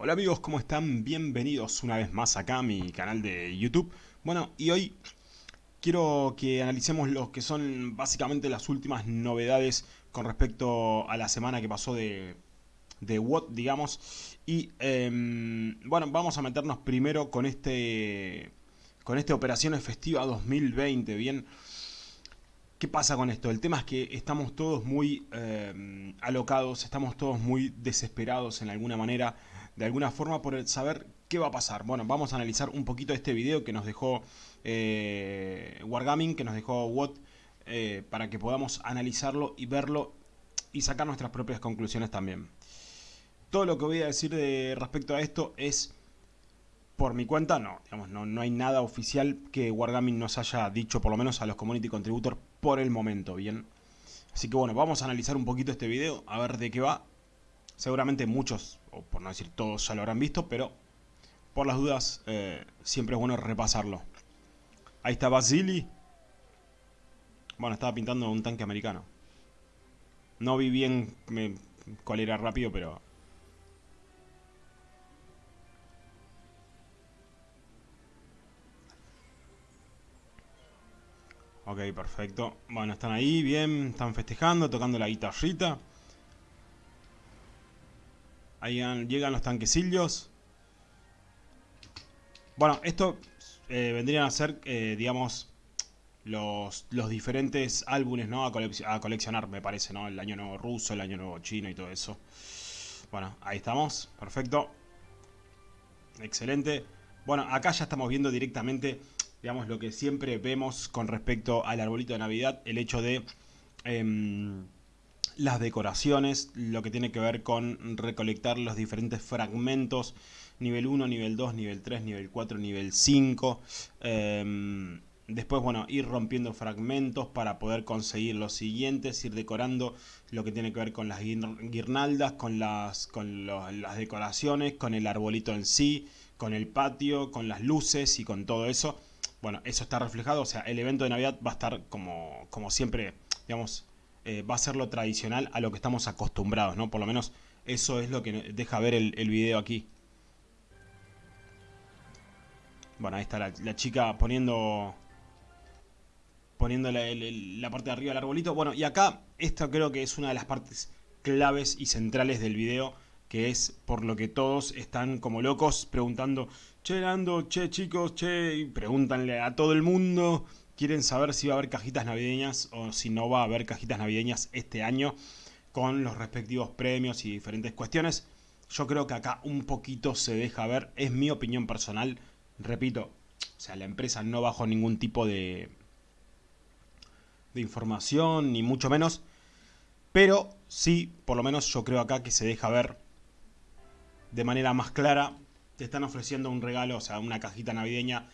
Hola amigos, ¿cómo están? Bienvenidos una vez más acá a mi canal de YouTube. Bueno, y hoy quiero que analicemos lo que son básicamente las últimas novedades con respecto a la semana que pasó de, de WOT, digamos. Y em, bueno, vamos a meternos primero con este con este Operaciones Festiva 2020, ¿bien? ¿Qué pasa con esto? El tema es que estamos todos muy em, alocados, estamos todos muy desesperados en alguna manera de alguna forma por saber qué va a pasar. Bueno, vamos a analizar un poquito este video que nos dejó eh, Wargaming, que nos dejó Watt, eh, para que podamos analizarlo y verlo y sacar nuestras propias conclusiones también. Todo lo que voy a decir de respecto a esto es por mi cuenta, no, digamos, no, no hay nada oficial que Wargaming nos haya dicho, por lo menos a los Community Contributors, por el momento, ¿bien? Así que bueno, vamos a analizar un poquito este video, a ver de qué va. Seguramente muchos por no decir todos ya lo habrán visto, pero por las dudas eh, siempre es bueno repasarlo. Ahí está Basili. Bueno, estaba pintando un tanque americano. No vi bien cuál era rápido, pero... Ok, perfecto. Bueno, están ahí, bien, están festejando, tocando la guitarrita. Ahí llegan los tanquecillos. Bueno, esto eh, vendrían a ser, eh, digamos, los, los, diferentes álbumes ¿no? a, coleccionar, me parece, ¿no? El año nuevo ruso, el año nuevo chino y todo eso. Bueno, ahí estamos, perfecto. Excelente. Bueno, acá ya estamos viendo directamente, digamos, lo que siempre vemos con respecto al arbolito de Navidad. El hecho de... Em, las decoraciones, lo que tiene que ver con recolectar los diferentes fragmentos, nivel 1, nivel 2, nivel 3, nivel 4, nivel 5. Em, después, bueno, ir rompiendo fragmentos para poder conseguir los siguientes, ir decorando lo que tiene que ver con las guirnaldas, con las, con las decoraciones, con el arbolito en sí, con el patio, con las luces y con todo eso. Bueno, eso está reflejado, o sea, el evento de Navidad va a estar como, como siempre, digamos, eh, va a ser lo tradicional a lo que estamos acostumbrados, ¿no? Por lo menos eso es lo que deja ver el, video aquí. Bueno, ahí está la, chica poniendo poniendo la, parte de arriba del arbolito. Bueno, y acá esto creo que es una de las partes claves y centrales del video, que es por lo que todos están como locos preguntando, che, Nando, che, chicos, che, y pregúntanle a todo el mundo quieren saber si va a haber cajitas navideñas o si no va a haber cajitas navideñas este año con los respectivos premios y diferentes cuestiones. Yo creo que acá un poquito se deja ver, es mi opinión personal, repito, o sea, la empresa no bajo ningún tipo de, de información, ni mucho menos, pero sí, por lo menos yo creo acá que se deja ver de manera más clara, te están ofreciendo un regalo, o sea, una cajita navideña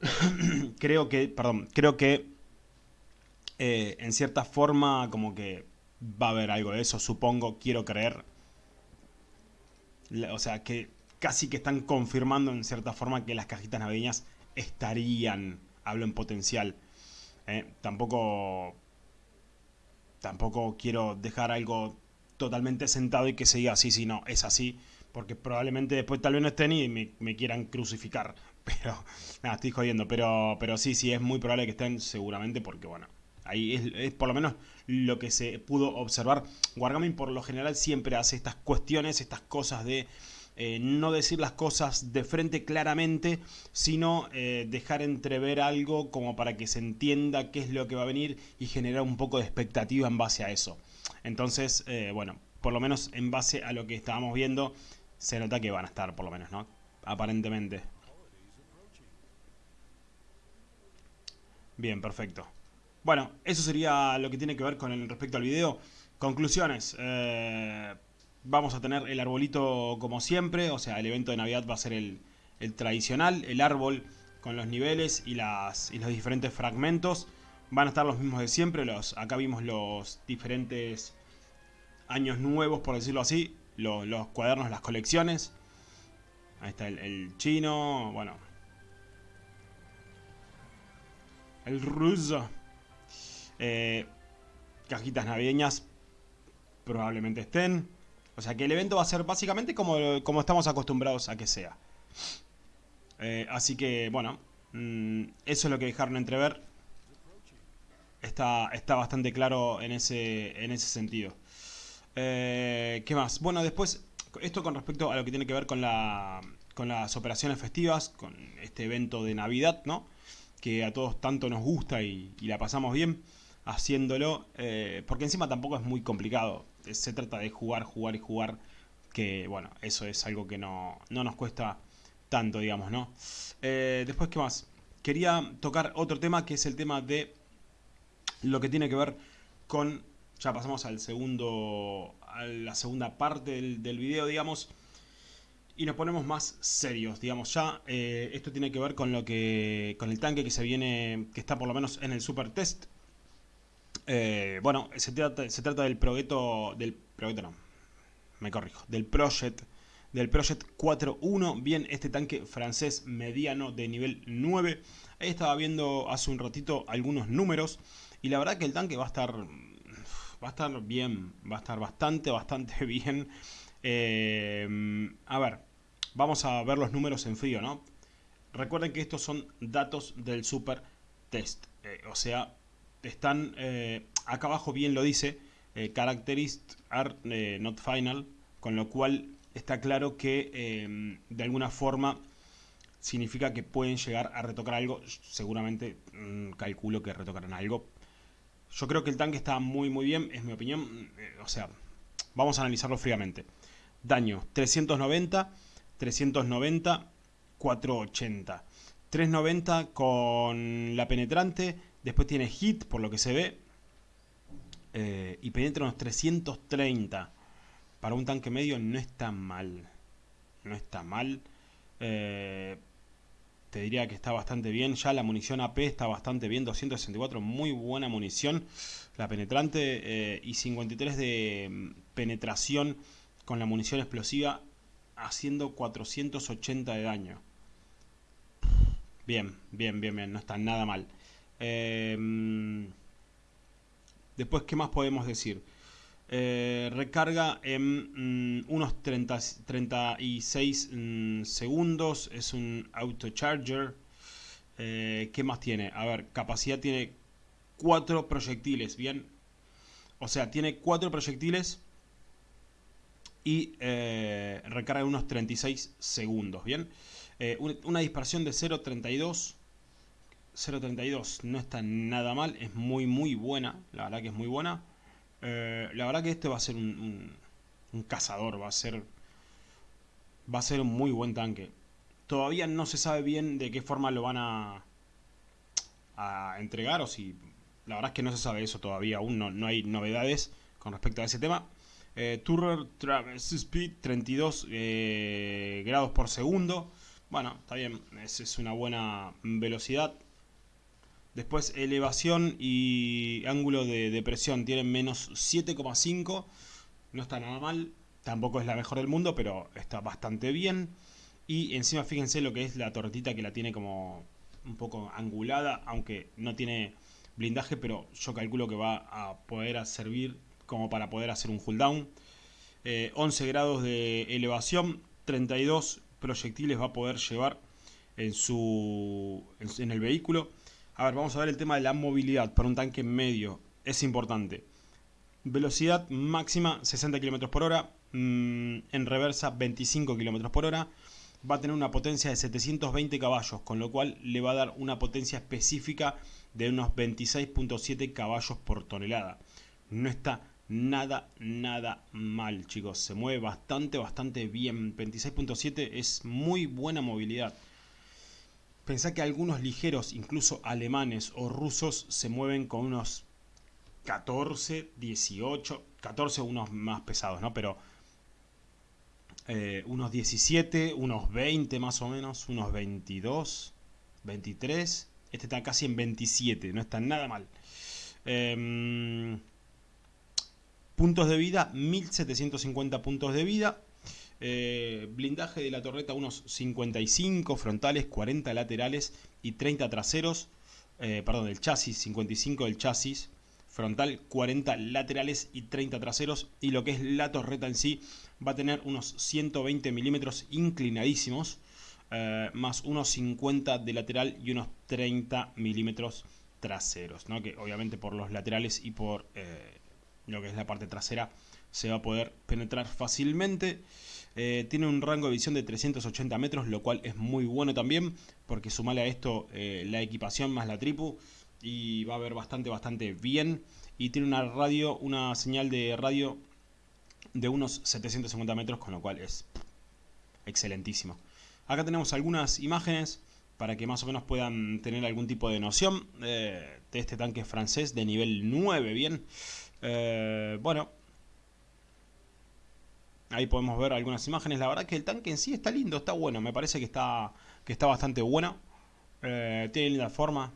creo que, perdón, creo que eh, en cierta forma como que va a haber algo de eso, supongo, quiero creer. O sea, que casi que están confirmando en cierta forma que las cajitas navideñas estarían, hablo en potencial. Eh, tampoco, tampoco quiero dejar algo totalmente sentado y que se diga así, si no, es así porque probablemente después tal vez no estén y me, quieran crucificar. Pero, nada, estoy jodiendo. Pero, pero sí, sí, es muy probable que estén seguramente porque, bueno, ahí es, por lo menos lo que se pudo observar. Wargaming por lo general siempre hace estas cuestiones, estas cosas de... Eh, no decir las cosas de frente claramente, sino eh, dejar entrever algo como para que se entienda qué es lo que va a venir y generar un poco de expectativa en base a eso. Entonces, eh, bueno, por lo menos en base a lo que estábamos viendo, se nota que van a estar, por lo menos, ¿no? Aparentemente. Bien, perfecto. Bueno, eso sería lo que tiene que ver con el respecto al video. Conclusiones. Eh, vamos a tener el arbolito como siempre. O sea, el evento de Navidad va a ser el, tradicional. El árbol con los niveles y, las, y los diferentes fragmentos. Van a estar los mismos de siempre. Los, acá vimos los diferentes años nuevos, por decirlo así los, cuadernos, las colecciones. Ahí está el, chino, bueno. El ruso. Eh, cajitas navideñas probablemente estén. O sea que el evento va a ser básicamente como, como estamos acostumbrados a que sea. Eh, así que, bueno, mm, eso es lo que dejaron entrever. Está, está bastante claro en ese, en ese sentido. Eh, ¿Qué más? Bueno, después, esto con respecto a lo que tiene que ver con, la, con las operaciones festivas, con este evento de Navidad, ¿no? Que a todos tanto nos gusta y, la pasamos bien haciéndolo, eh, porque encima tampoco es muy complicado. Se trata de jugar, jugar y jugar, que bueno, eso es algo que no, no nos cuesta tanto, digamos, ¿no? Eh, después, ¿qué más? Quería tocar otro tema, que es el tema de lo que tiene que ver con ya pasamos al segundo, a la segunda parte del video, digamos, y nos ponemos más serios, digamos, ya eh, esto tiene que ver con lo que, con el tanque que se viene, que está por lo menos en el super test. Eh, bueno, se trata, se trata del proyecto, del proyecto no, me corrijo, del Project, del Project 4.1, bien, este tanque francés mediano de nivel 9. Ahí estaba viendo hace un ratito algunos números y la verdad que el tanque va a estar va a estar bien, va a estar bastante, bastante bien. Eh, a ver, vamos a ver los números en frío, ¿no? Recuerden que estos son datos del super test, eh, o sea, están, eh, acá abajo bien lo dice, characteristics are not final, con lo cual está claro que de alguna forma significa que pueden llegar a retocar algo, seguramente mm, calculo que retocarán algo, yo creo que el tanque está muy muy bien, es mi opinión. Eh, o sea, vamos a analizarlo fríamente. Daño, 390, 390, 480. 390 con la penetrante. Después tiene hit, por lo que se ve. Eh, y penetra unos 330. Para un tanque medio no está mal. No está mal. Eh, te diría que está bastante bien. Ya la munición AP está bastante bien, 264, muy buena munición. La penetrante eh, y 53 de mm, penetración con la munición explosiva haciendo 480 de daño. Bien, bien, bien, bien, no está nada mal. Em, después, ¿qué más podemos decir? Eh, recarga en mm, unos 30, 36 mm, segundos. Es un autocharger. Eh, ¿Qué más tiene? A ver, capacidad tiene 4 proyectiles, ¿bien? O sea, tiene 4 proyectiles y eh, recarga unos 36 segundos, ¿bien? una dispersión de 0.32. 0.32 no está nada mal, es muy muy buena, la verdad que es muy buena. Eh, la verdad que este va a ser un, cazador, va a ser va a ser un muy buen tanque. Todavía no se sabe bien de qué forma lo van a, a entregar o si... La verdad es que no se sabe eso todavía, aún no, hay novedades con respecto a ese tema. Eh, Turrer Traverse Speed 32 eh, grados por segundo. Bueno, está bien, es, es una buena velocidad. Después elevación y ángulo de depresión tienen menos 7,5. No está nada mal. Tampoco es la mejor del mundo, pero está bastante bien. Y encima fíjense lo que es la tortita que la tiene como un poco angulada, aunque no tiene blindaje, pero yo calculo que va a poder servir como para poder hacer un cooldown. 11 eh, grados de elevación, 32 proyectiles va a poder llevar en, su, en el vehículo. A ver, vamos a ver el tema de la movilidad para un tanque medio. Es importante. Velocidad máxima 60 km por hora. Mm, en reversa 25 km por hora. Va a tener una potencia de 720 caballos, con lo cual le va a dar una potencia específica de unos 26.7 caballos por tonelada. No está nada, nada mal, chicos. Se mueve bastante, bastante bien. 26.7 es muy buena movilidad. Pensá que algunos ligeros, incluso alemanes o rusos, se mueven con unos 14, 18, 14 unos más pesados, ¿no? Pero eh, unos 17, unos 20 más o menos, unos 22, 23. Este está casi en 27, no está nada mal. Em, puntos de vida, 1750 puntos de vida. Eh, blindaje de la torreta unos 55 frontales, 40 laterales y 30 traseros. Eh, perdón, del chasis, 55 del chasis. frontal, 40 laterales y 30 traseros. Y lo que es la torreta en sí va a tener unos 120 milímetros inclinadísimos, eh, más unos 50 de lateral y unos 30 milímetros traseros, ¿no? que obviamente por los laterales y por eh, lo que es la parte trasera se va a poder penetrar fácilmente. Eh, tiene un rango de visión de 380 metros, lo cual es muy bueno también, porque sumale a esto la equipación más la tripu y va a ver bastante, bastante bien. Y tiene una radio, una señal de radio de unos 750 metros, con lo cual es excelentísimo. Acá tenemos algunas imágenes para que más o menos puedan tener algún tipo de noción eh, de este tanque francés de nivel 9, bien. Eh, bueno, ahí podemos ver algunas imágenes. La verdad que el tanque en sí está lindo, está bueno. Me parece que está, que está bastante bueno. Eh, tiene linda forma,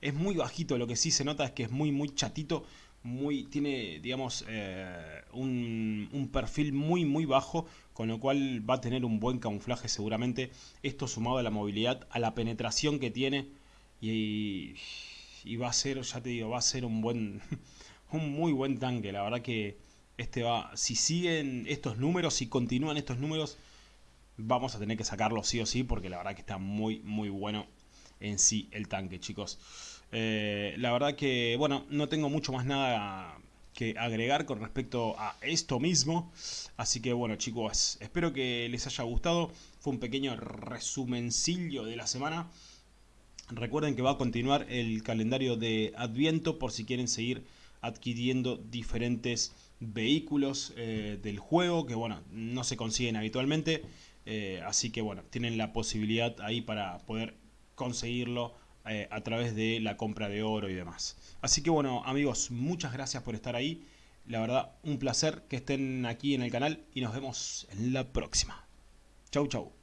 es muy bajito, lo que sí se nota es que es muy, muy chatito. Muy, tiene, digamos, eh, un, perfil muy, muy bajo, con lo cual va a tener un buen camuflaje seguramente. Esto sumado a la movilidad, a la penetración que tiene, y, y va a ser, ya te digo, va a ser un buen, un muy buen tanque. La verdad que este va, si siguen estos números, si continúan estos números, vamos a tener que sacarlo sí o sí, porque la verdad que está muy, muy bueno en sí el tanque, chicos. Eh, la verdad que, bueno, no tengo mucho más nada que agregar con respecto a esto mismo. Así que, bueno, chicos, espero que les haya gustado. Fue un pequeño resumencillo de la semana. Recuerden que va a continuar el calendario de Adviento por si quieren seguir adquiriendo diferentes vehículos eh, del juego que bueno no se consiguen habitualmente eh, así que bueno tienen la posibilidad ahí para poder conseguirlo eh, a través de la compra de oro y demás. Así que bueno amigos, muchas gracias por estar ahí. La verdad, un placer que estén aquí en el canal y nos vemos en la próxima. Chau chau.